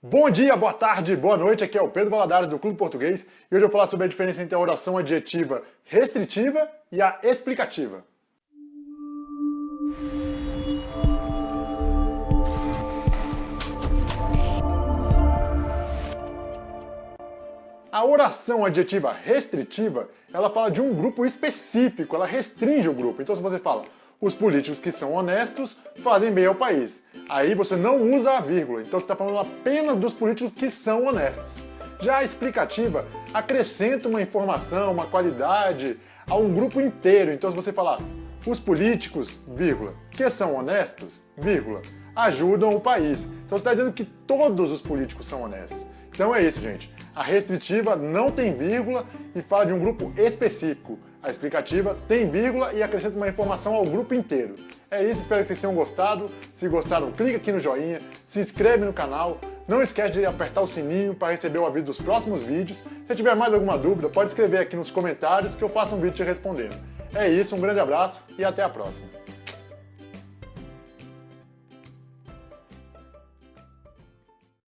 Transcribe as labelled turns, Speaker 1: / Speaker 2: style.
Speaker 1: Bom dia, boa tarde, boa noite, aqui é o Pedro Valadares do Clube Português e hoje eu vou falar sobre a diferença entre a oração adjetiva restritiva e a explicativa. A oração adjetiva restritiva, ela fala de um grupo específico, ela restringe o grupo. Então se você fala, os políticos que são honestos fazem bem ao país. Aí você não usa a vírgula, então você está falando apenas dos políticos que são honestos. Já a explicativa acrescenta uma informação, uma qualidade a um grupo inteiro. Então se você falar, os políticos, vírgula, que são honestos, vírgula, ajudam o país. Então você está dizendo que todos os políticos são honestos. Então é isso, gente. A restritiva não tem vírgula e fala de um grupo específico. A explicativa tem vírgula e acrescenta uma informação ao grupo inteiro. É isso, espero que vocês tenham gostado. Se gostaram, clica aqui no joinha, se inscreve no canal, não esquece de apertar o sininho para receber o aviso dos próximos vídeos. Se tiver mais alguma dúvida, pode escrever aqui nos comentários que eu faço um vídeo te respondendo. É isso, um grande abraço e até a próxima.